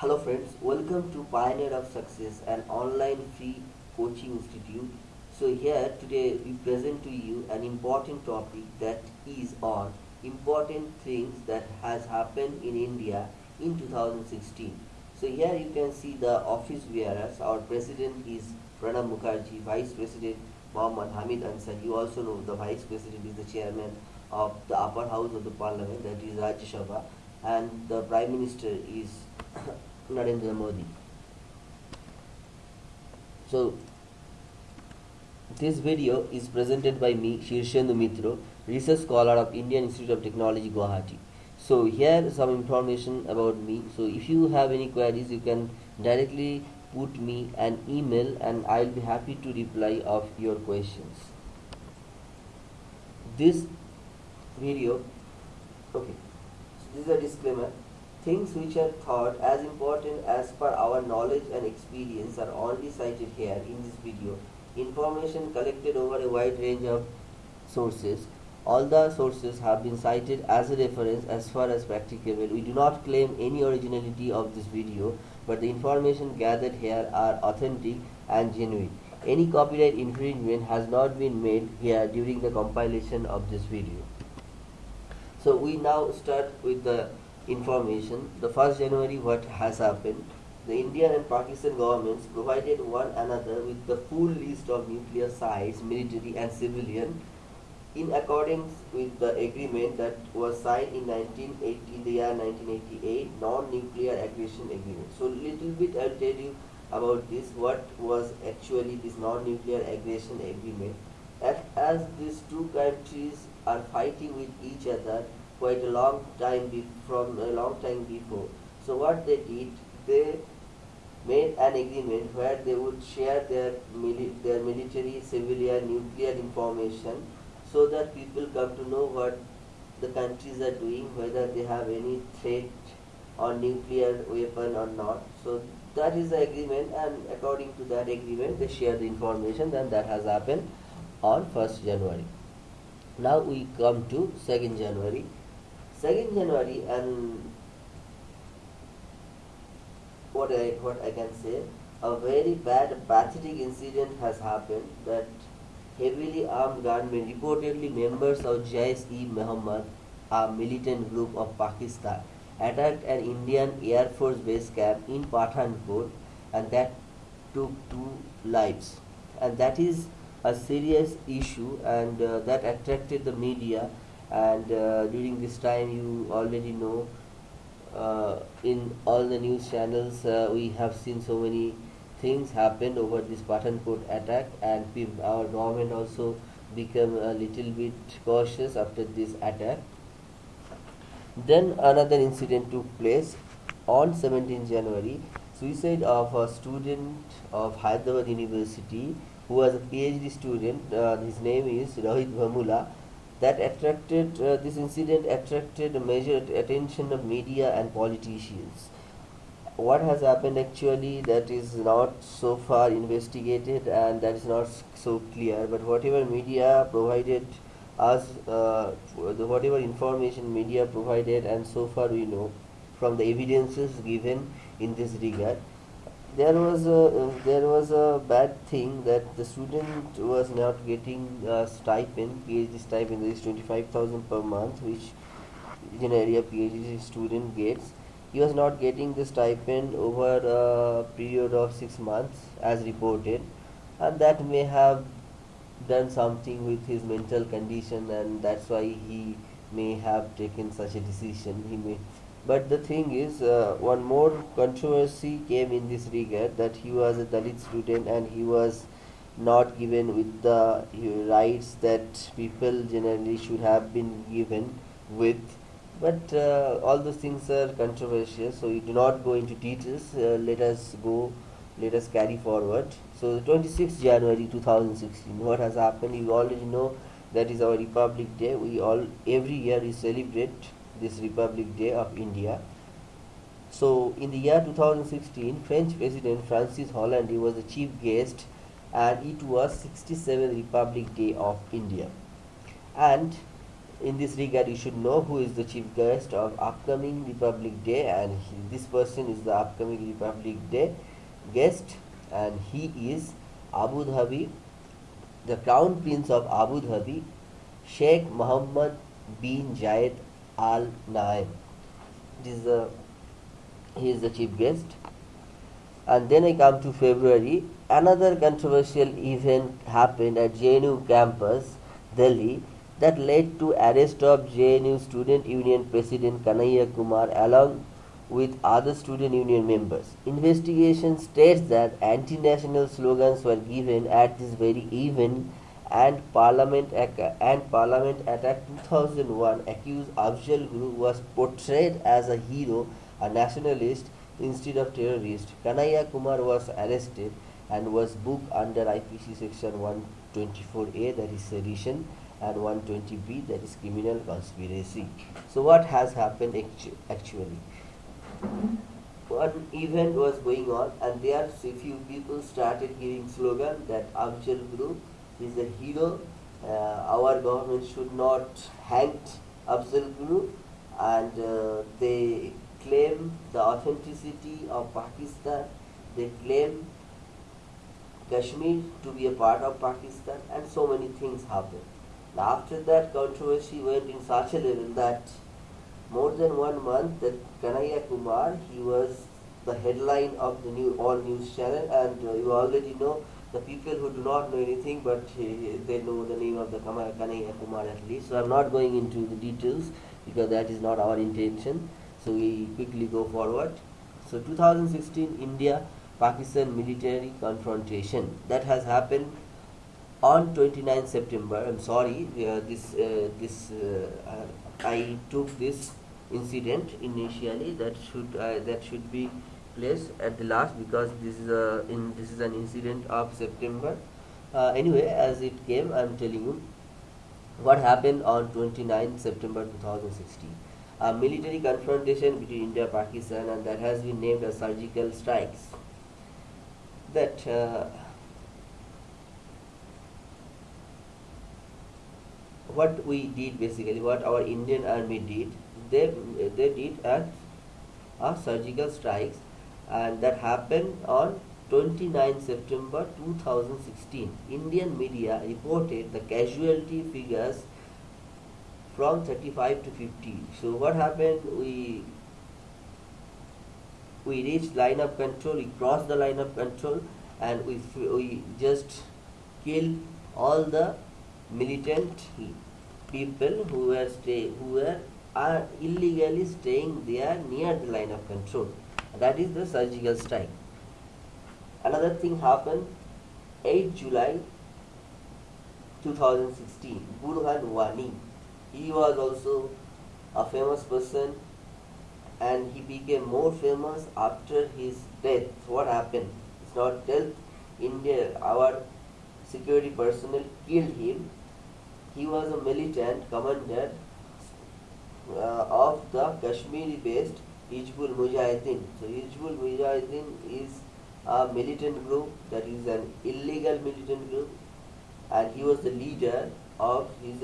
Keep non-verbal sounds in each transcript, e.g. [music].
Hello friends, welcome to Pioneer of Success, an online free coaching institute. So here today we present to you an important topic that is on important things that has happened in India in 2016. So here you can see the office bearers. Our president is Pranab Mukherjee, vice president Mohammad Hamid Ansari. You also know the vice president is the chairman of the upper house of the parliament that is Rajya Sabha and the prime minister is Narendra Modi. So this video is presented by me Shirshendu Mitro, research scholar of Indian Institute of Technology Guwahati. So here some information about me. So if you have any queries you can directly put me an email and I'll be happy to reply of your questions. This video okay so this is a disclaimer things which are thought as important as per our knowledge and experience are only cited here in this video. Information collected over a wide range of sources. All the sources have been cited as a reference as far as practicable. We do not claim any originality of this video but the information gathered here are authentic and genuine. Any copyright infringement has not been made here during the compilation of this video. So we now start with the information. The 1st January what has happened. The Indian and Pakistan governments provided one another with the full list of nuclear sites, military and civilian in accordance with the agreement that was signed in 1980, the year 1988, non-nuclear aggression agreement. So little bit I'll tell you about this, what was actually this non-nuclear aggression agreement. As these two countries are fighting with each other quite a long time from a long time before. So what they did, they made an agreement where they would share their mili their military, civilian, nuclear information so that people come to know what the countries are doing, whether they have any threat or nuclear weapon or not. So that is the agreement and according to that agreement they share the information and that has happened on 1st January. Now we come to 2nd January. 2nd January and what I what I can say a very bad pathetic incident has happened that heavily armed gunmen reportedly members of Jaish-e-Mohammed a militant group of Pakistan attacked an Indian Air Force base camp in Pathankot and that took two lives. And that is a serious issue and uh, that attracted the media and uh, during this time you already know uh, in all the news channels uh, we have seen so many things happened over this Pathankot attack. And our government also became a little bit cautious after this attack. Then another incident took place on 17 January. Suicide of a student of Hyderabad University who was a PhD student uh, his name is Rohit Vemula that attracted uh, this incident attracted major attention of media and politicians. What has happened actually that is not so far investigated and that is not so clear but whatever media provided us uh, whatever information media provided and so far we know from the evidences given in this regard there was a there was a bad thing that the student was not getting a stipend PhD stipend is 25,000 per month which generally a PhD student gets he was not getting the stipend over a period of six months as reported. And that may have done something with his mental condition and that's why he may have taken such a decision. He may but the thing is, uh, one more controversy came in this regard that he was a Dalit student and he was not given with the rights that people generally should have been given with. But uh, all those things are controversial, so we do not go into details. Uh, let us go, let us carry forward. So, 26th January 2016, what has happened? You already know that is our Republic Day. We all every year we celebrate this Republic Day of India. So in the year 2016, French President Francis Hollande was the chief guest and it was 67th Republic Day of India. And in this regard you should know who is the chief guest of upcoming republic day and he, this person is the upcoming republic day guest and he is abu dhabi the crown prince of abu dhabi sheikh muhammad bin zayed al nahyan this is the he is the chief guest. And then i come to february. Another controversial event happened at jnu campus delhi that led to arrest of JNU Student Union President Kanhaiya Kumar along with other student union members. Investigation states that anti-national slogans were given at this very event and Parliament and Parliament Attack 2001 accused Afzal Guru was portrayed as a hero, a nationalist instead of terrorist. Kanhaiya Kumar was arrested and was booked under IPC section 124A that is sedition and 120b that is criminal conspiracy. So what has happened actu actually? One event was going on and there few people started giving slogan that Afzal Guru is a hero, uh, our government should not hang Afzal Guru and uh, they claim the authenticity of Pakistan, they claim Kashmir to be a part of Pakistan and so many things happened. After that controversy went in such a level that more than one month that Kanhaiya Kumar, he was the headline of the new all news channel and uh, you already know the people who do not know anything but uh, they know the name of the Kanhaiya Kumar at least. So I'm not going into the details because that is not our intention. So we quickly go forward. So 2016 India Pakistan military confrontation that has happened on 29 September I'm sorry uh, this uh, this uh, I took this incident initially that should uh, that should be placed at the last because this is a in this is an incident of September. Uh, anyway as it came I'm telling you what happened on 29 September 2016 a military confrontation between India Pakistan and that has been named as surgical strikes. That uh, what we did basically what our Indian army did they they did at a surgical strikes and that happened on 29 September 2016 Indian media reported the casualty figures from 35 to 50 so what happened? We we reached line of control we crossed the line of control and we we just killed all the militant people who were stay who were are illegally staying there near the line of control. That is the surgical strike. Another thing happened 8 July 2016. Burhan Wani. He was also a famous person and he became more famous after his death. What happened? It's not death. India, our security personnel killed him he was a militant commander uh, of the Kashmiri-based Hizbul Mujahideen. So Hizbul Mujahideen is a militant group that is an illegal militant group and he was the leader of, he's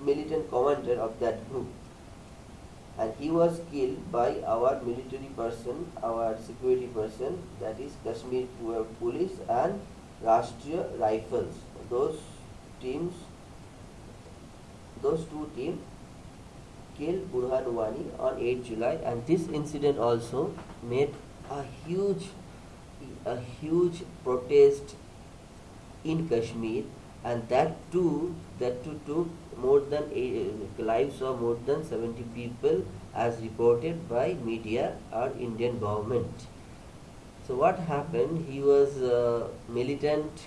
militant commander of that group and he was killed by our military person, our security person that is Kashmir Police and Rashtriya Rifles. Those teams those two teams killed Burhan Wani on 8 July and this incident also made a huge a huge protest in Kashmir and that too that too took more than eight, lives of more than 70 people as reported by media or Indian government. So what happened? He was a militant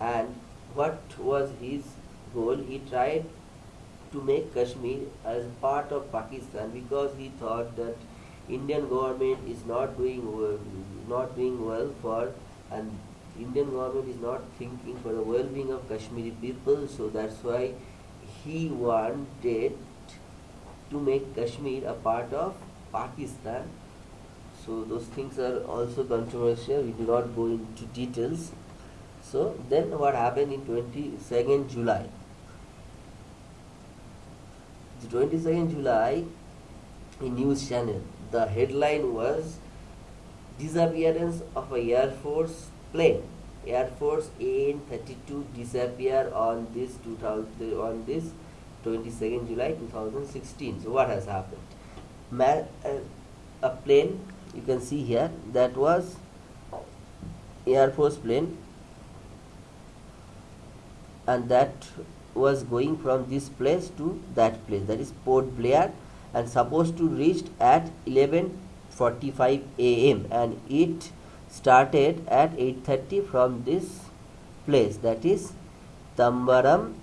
and what was his goal? He tried to make Kashmir as part of Pakistan because he thought that Indian government is not doing well, not doing well for and Indian government is not thinking for the well-being of Kashmiri people. So that's why he wanted to make Kashmir a part of Pakistan. So those things are also controversial. We do not go into details. So then what happened in 22nd July the 22nd July in news channel. The headline was disappearance of a air force plane. Air force an32 disappear on this 2000 on this 22nd july 2016 so what has happened? Ma- uh, a plane you can see here that was air force plane and that was going from this place to that place that is port blair and supposed to reach at 11:45 a.m. and it started at 8:30 from this place that is Tambaram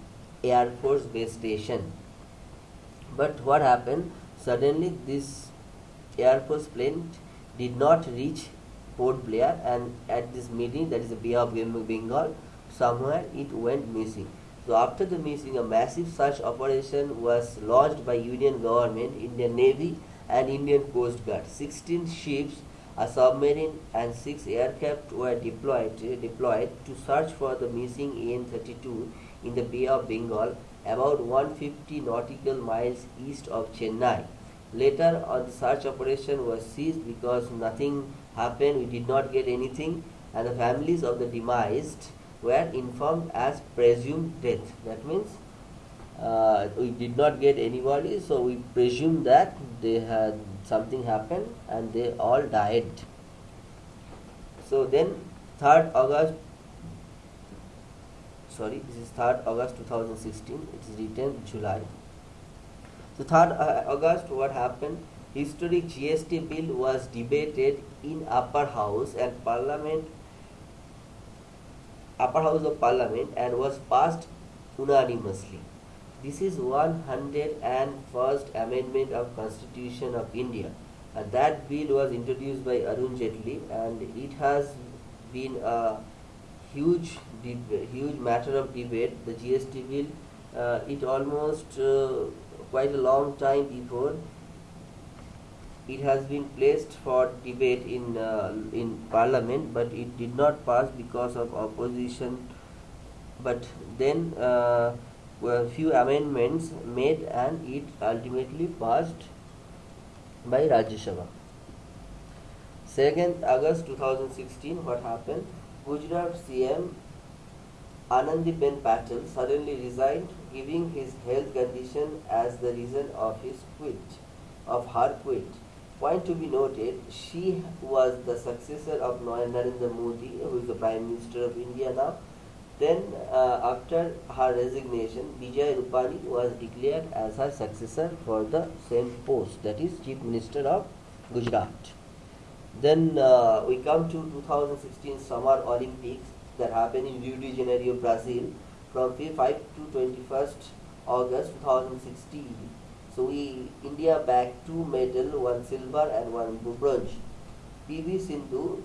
Air Force Base Station. But what happened? Suddenly this Air Force plane did not reach Port Blair and at this meeting that is the Bay of Bengal somewhere it went missing. So after the missing, a massive search operation was launched by Union government, Indian Navy and Indian Coast Guard. 16 ships, a submarine and 6 aircraft were deployed, deployed to search for the missing AN-32 in the Bay of Bengal about 150 nautical miles east of Chennai. Later on the search operation was ceased because nothing happened, we did not get anything and the families of the demised were informed as presumed death. That means uh, we did not get anybody, so we presume that they had something happened and they all died. So then, 3rd August, sorry, this is 3rd August 2016, it is written July. So 3rd uh, August, what happened? Historic GST bill was debated in upper house and parliament upper house of parliament and was passed unanimously. This is 101st amendment of Constitution of India and that bill was introduced by Arun Jaitley and it has been a huge huge matter of debate the GST bill uh, it almost uh, quite a long time before it has been placed for debate in uh, in parliament but it did not pass because of opposition. But then uh, were few amendments made and it ultimately passed by Rajya Sabha. 2nd August 2016 what happened? Gujarat CM Anandiben Patel suddenly resigned giving his health condition as the reason of his quit of her quit Point to be noted, she was the successor of Narendra Modi, who is the Prime Minister of India now. Then, uh, after her resignation, Vijay Rupani was declared as her successor for the same post, that is Chief Minister of Gujarat. Then uh, we come to 2016 Summer Olympics that happened in Rio de Janeiro, Brazil from 5 to 21st August 2016. So we India bagged two medal, one silver and one bronze. PV Sindhu,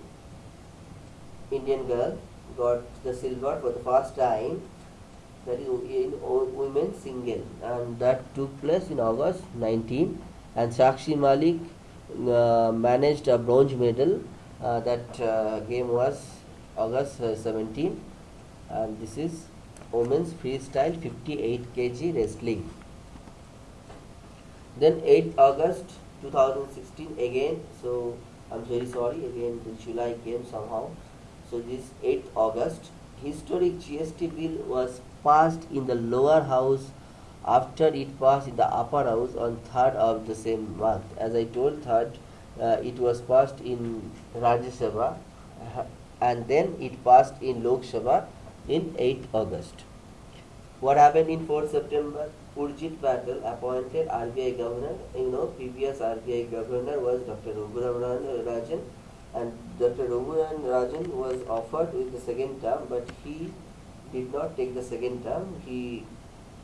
Indian girl, got the silver for the first time. That is in women's single, and that took place in August 19. And Sakshi Malik uh, managed a bronze medal. Uh, that uh, game was August uh, 17, and this is women's freestyle 58 kg wrestling. Then 8th August 2016 again. So I'm very sorry again the July came somehow. So this 8th August historic GST bill was passed in the lower house after it passed in the upper house on 3rd of the same month. As I told 3rd, uh, it was passed in Rajya Sabha uh, and then it passed in Lok Sabha in 8th August. What happened in 4th September? Urjit Patel appointed RBI governor. You know, previous RBI governor was Dr. Raghuram Rajan, and Dr. Raghuram Rajan was offered with the second term, but he did not take the second term. He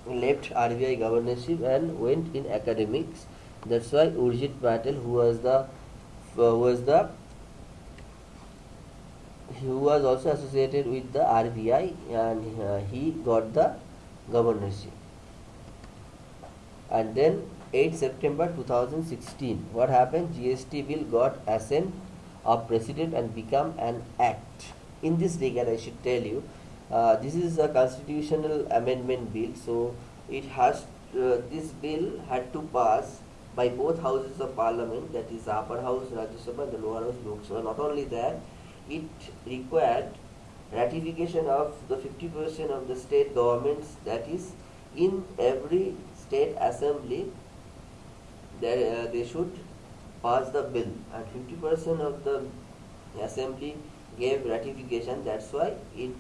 left RBI governorship and went in academics. That's why Urjit Patel, who was the uh, was the who was also associated with the RBI, and uh, he got the governorship and then 8 September 2016 what happened? GST bill got assent of president and become an act. In this regard I should tell you uh, this is a constitutional amendment bill so it has uh, this bill had to pass by both houses of parliament, that is upper house Rajya Sabha and the lower house Lok Sabha. Not only that, it required ratification of the 50% of the state governments, that is, in every state assembly, they, uh, they should pass the bill, and 50% of the assembly gave ratification. That's why it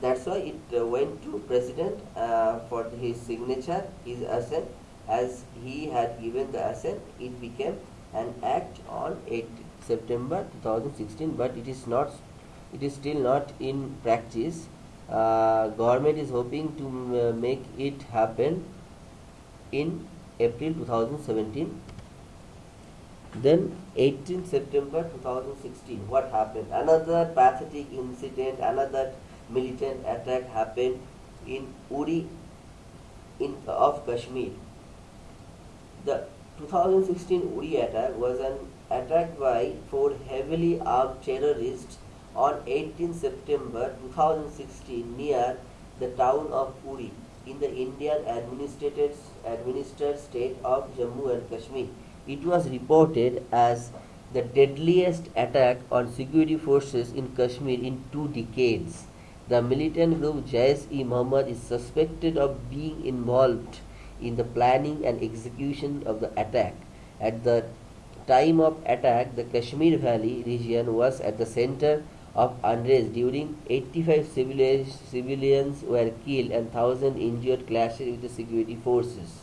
that's why it uh, went to president uh, for his signature, his assent. As he had given the assent, it became an act on 8 September 2016. But it is not, it is still not in practice. Uh, government is hoping to uh, make it happen in April 2017. Then 18 September 2016, what happened? Another pathetic incident, another militant attack happened in Uri in, of Kashmir. The 2016 Uri attack was an attack by four heavily armed terrorists on 18 September 2016 near the town of Uri in the Indian administered, administered state of Jammu and Kashmir. It was reported as the deadliest attack on security forces in Kashmir in two decades. The militant group Jaish-e-Mohammed is suspected of being involved in the planning and execution of the attack. At the time of attack, the Kashmir Valley region was at the center of unrest during 85 civilians were killed and 1000 injured clashes with the security forces.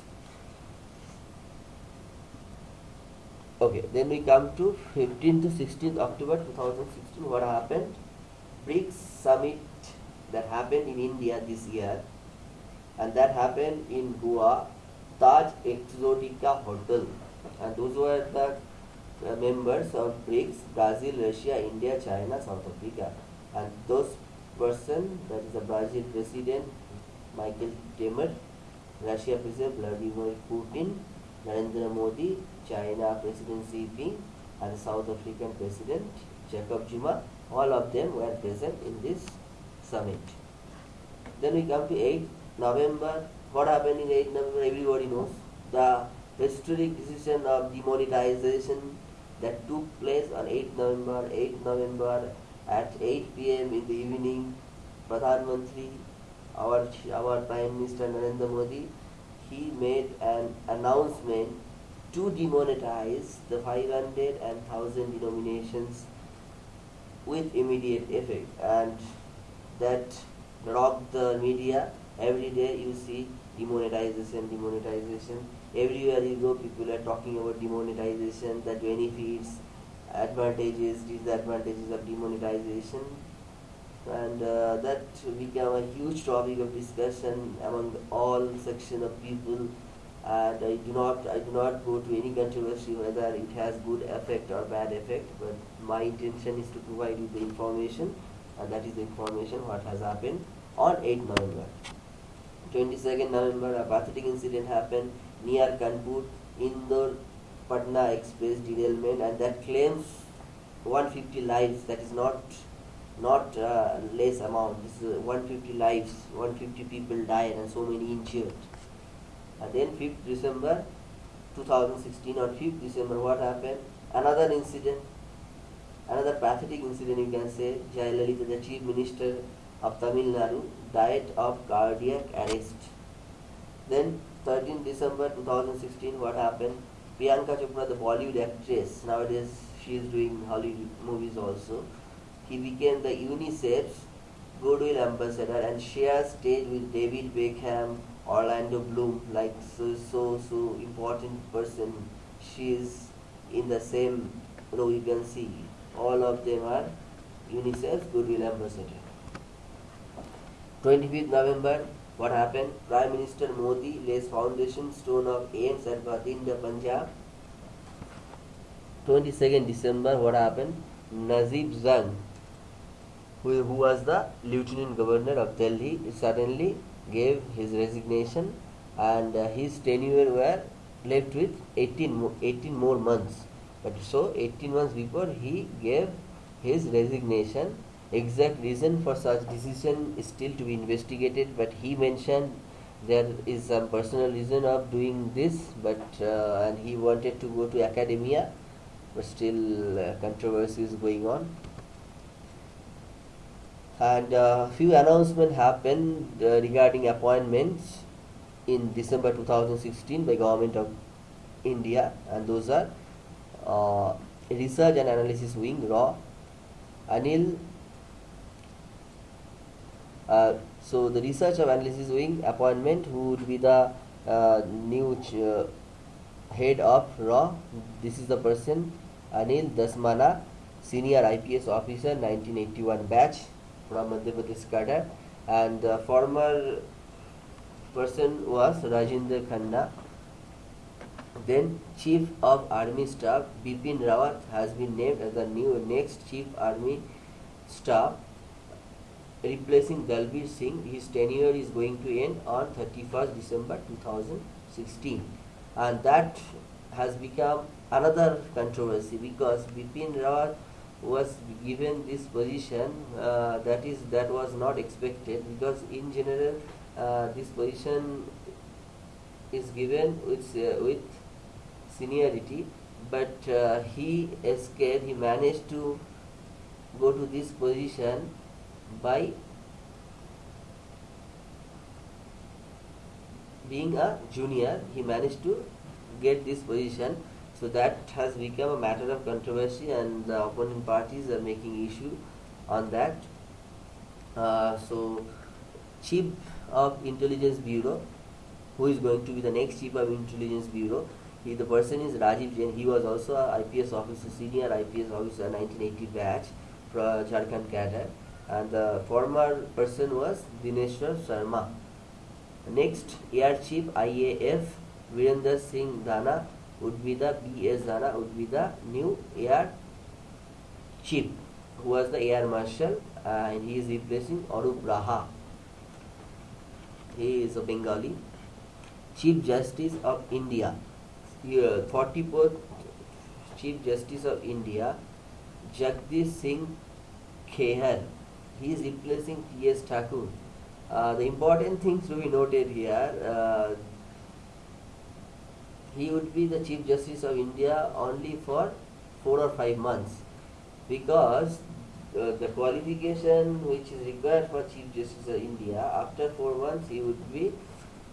Okay, then we come to 15 to 16th October 2016. What happened? BRICS summit that happened in India this year and that happened in Goa, Taj Exotica Hotel. And those were the Uh, members of BRICS, Brazil, Russia, India, China, South Africa. And those person, that is the Brazil President Michael Temer, Russia President Vladimir Putin, Narendra Modi, China President Xi Jinping, and South African President Jacob Zuma, all of them were present in this summit. Then we come to 8 November. What happened in 8 November? Everybody knows. The historic decision of demonetization that took place on 8 November. 8 November at 8 p.m. in the evening, Pradhan Mantri, our, our Prime Minister Narendra Modi, he made an announcement to demonetize the 500 and 1000 denominations with immediate effect and that rocked the media. Every day you see demonetization, demonetization. Everywhere you go, people are talking about demonetization, the benefits, advantages, disadvantages of demonetization. And uh, that became a huge topic of discussion among all section of people. And I do not, I do not go to any controversy whether it has good effect or bad effect. But my intention is to provide you the information and that is the information what has happened on 8 November. 22nd November, a pathetic incident happened near Kanpur, Indore Patna Express derailment, and that claims 150 lives. That is not not uh, less amount. This is 150 lives, 150 people died, and so many injured. And then 5th December 2016, on 5th December, what happened? Another incident Another pathetic incident you can say, Jayalalitha, the chief minister of Tamil Nadu, died of cardiac arrest. Then 13 December 2016, what happened? Priyanka Chopra, the Bollywood actress, nowadays she is doing Hollywood movies also. He became the UNICEF's Goodwill Ambassador and shares stage with David Beckham, Orlando Bloom, like so so so important person. She is in the same row you can see all of them are UNICEF Goodwill Ambassador. 25th November, what happened? Prime Minister Modi lays foundation stone of AIIMS at Bathinda, Punjab. 22nd December, what happened? Najib Jung, who, who was the Lieutenant Governor of Delhi, suddenly gave his resignation and uh, his tenure were left with 18, 18 more months. But so 18 months before he gave his resignation. Exact reason for such decision is still to be investigated, but he mentioned there is some personal reason of doing this but uh, and he wanted to go to academia but still uh, controversy is going on. And uh, few announcements happened uh, regarding appointments in December 2016 by government of India and those are uh, research and analysis wing raw Anil uh, so the research of analysis wing appointment who would be the uh, new uh, head of raw. This is the person Anil Dhasmana senior IPS officer 1981 batch from Madhya Pradesh cadre and the former person was Rajinder Khanna. Then Chief of Army Staff Bipin Rawat has been named as the new next Chief Army Staff replacing Dalbir Singh. His tenure is going to end on 31st December 2016 and that has become another controversy because Bipin Rawat was given this position uh, that is that was not expected because in general uh, this position is given with uh, with seniority but uh, he escaped he managed to go to this position by being a junior he managed to get this position. So that has become a matter of controversy and the opposing parties are making issue on that. Uh, so chief of intelligence bureau who is going to be the next chief of intelligence bureau he, the person is Rajiv Jain. He was also a IPS officer senior IPS officer 1980 batch from Jharkhand cadre and the former person was Dineshwar Sharma. Next air chief IAF Virender Singh Dhanoa would be the BS Dhanoa would be the new air chief who was the air marshal uh, and he is replacing Arup Raha. He is a Bengali Chief Justice of India. Here, 44th Chief Justice of India Jagdish Singh Kheher he is replacing T.S. Thakur uh, the important things to be noted here uh, he would be the Chief Justice of India only for four or five months because uh, the qualification which is required for Chief Justice of India after four months he would be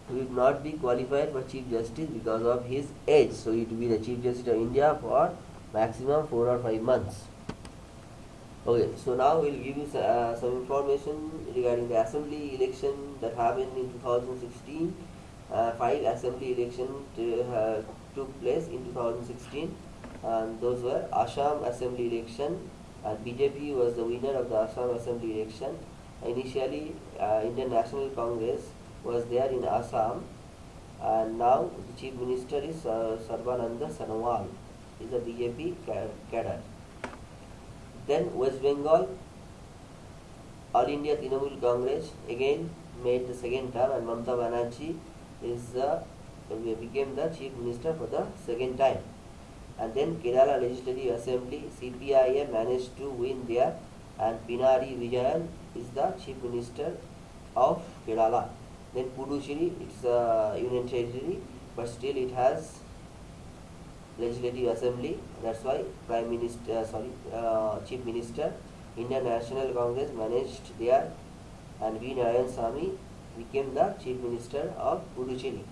he would not be qualified for Chief Justice because of his age so it would be the Chief Justice of India for maximum four or five months okay so now we'll give you uh, some information regarding the assembly election that happened in 2016 uh, five assembly elections uh, took place in 2016 and those were Assam assembly election. And BJP was the winner of the Assam assembly election. Initially uh, Indian National Congress was there in Assam. And now the chief minister is uh, Sarbananda Sonowal is a BJP cadre then West Bengal All India Trinamool Congress again made the second term and Mamta Banerjee is the became the chief minister for the second time. And then Kerala Legislative Assembly CPIM managed to win there and Pinarayi Vijayan is the chief minister of Kerala. Then Puducherry it's a union territory but still it has legislative assembly that's why prime minister uh, sorry uh, chief minister Indian National Congress managed there and V. Narayan became the chief minister of Puducherry.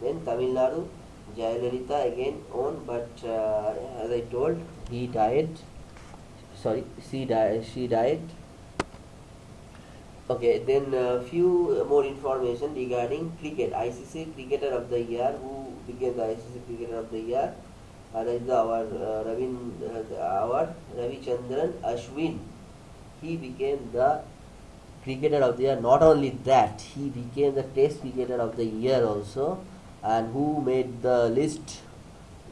Then Tamil Nadu Jayalalitha again won but uh, as I told he died. Sorry she died she died. Okay then a few more information regarding cricket. ICC cricketer of the year who became the ICC cricketer of the year uh, that is our uh, Ravin, uh, our Ravi Chandran Ashwin. He became the cricketer of the year. Not only that, he became the Test cricketer of the year also, and who made the list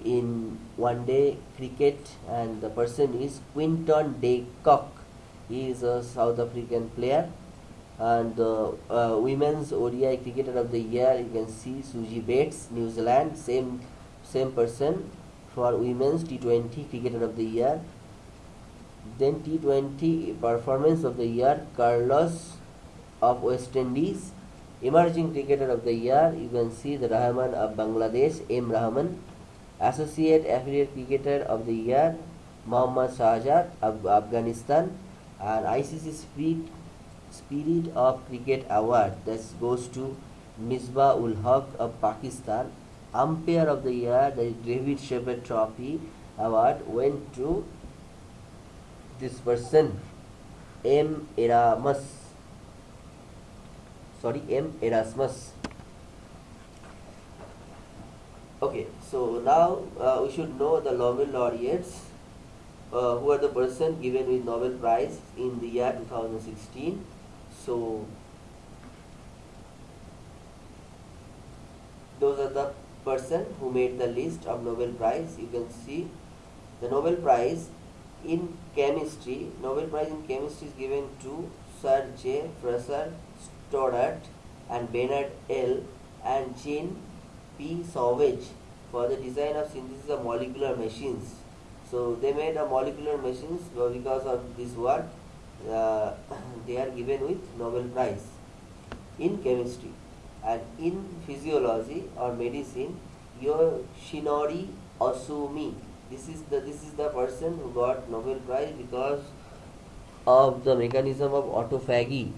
in one day cricket. And the person is Quinton de Kock. He is a South African player. And the uh, women's ODI cricketer of the year, you can see Suzie Bates, New Zealand, same same person for women's T20 cricketer of the year. Then T20 performance of the year Carlos of West Indies Emerging Cricketer of the Year, you can see the Rahman of Bangladesh, M. Rahman. Associate Affiliate Cricketer of the Year, Mohammad Shahzad of Afghanistan. And ICC Spirit, Spirit of Cricket Award, that goes to Misbah ul Haq of Pakistan. Umpire of the Year, the David Shepherd Trophy Award went to this person, M. Erasmus. Sorry, M. Erasmus. Okay, so now uh, we should know the Nobel laureates uh, who are the person given with Nobel Prize in the year 2016. So those are the person who made the list of Nobel Prize. You can see the Nobel Prize in chemistry. Nobel Prize in chemistry is given to Sir J. Fraser Stoddart and Bernard L. and Jean P. Sauvage for the design of synthesis of molecular machines. So they made a molecular machines because of this work uh, [coughs] they are given with Nobel Prize in chemistry and in physiology or medicine Yoshinori Ohsumi this is the this is the person who got Nobel Prize because of the mechanism of autophagy.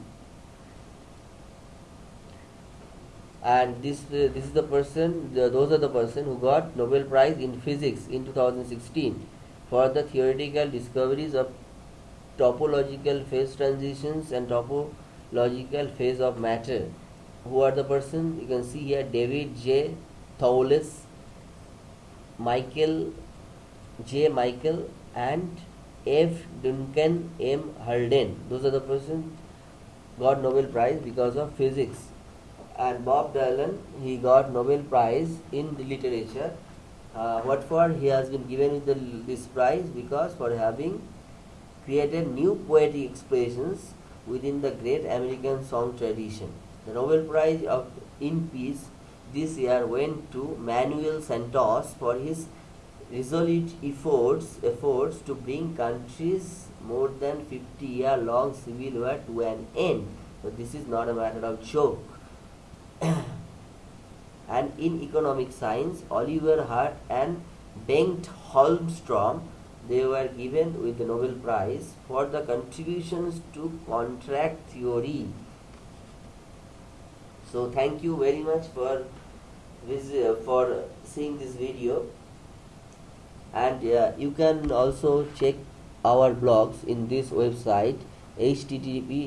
And this uh, this is the person the, those are the person who got Nobel Prize in physics in 2016 for the theoretical discoveries of topological phase transitions and topological phase of matter who are the person you can see here David J. Thouless, Michael J. Michael and F. Duncan M. Haldane. Those are the person got Nobel Prize because of physics. And Bob Dylan, he got Nobel Prize in the literature. Uh, what for? He has been given the, this prize because for having created new poetic expressions within the great American song tradition. The Nobel Prize of in Peace this year went to Manuel Santos for his resolute efforts efforts to bring countries more than 50 year long civil war to an end. So this is not a matter of joke. [coughs] and in economic science, Oliver Hart and Bengt Holmstrom they were given with the Nobel Prize for the contributions to contract theory so thank you very much for for seeing this video. And uh, you can also check our blogs in this website http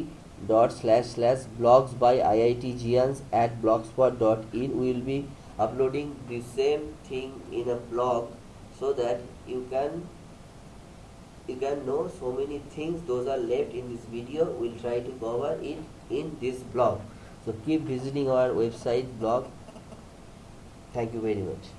dot slash slash blogs by iitgians at blogspot.in we will be uploading the same thing in a blog so that you can you can know so many things. Those are left in this video. We'll try to cover it in this blog so keep visiting our website blog. Thank you very much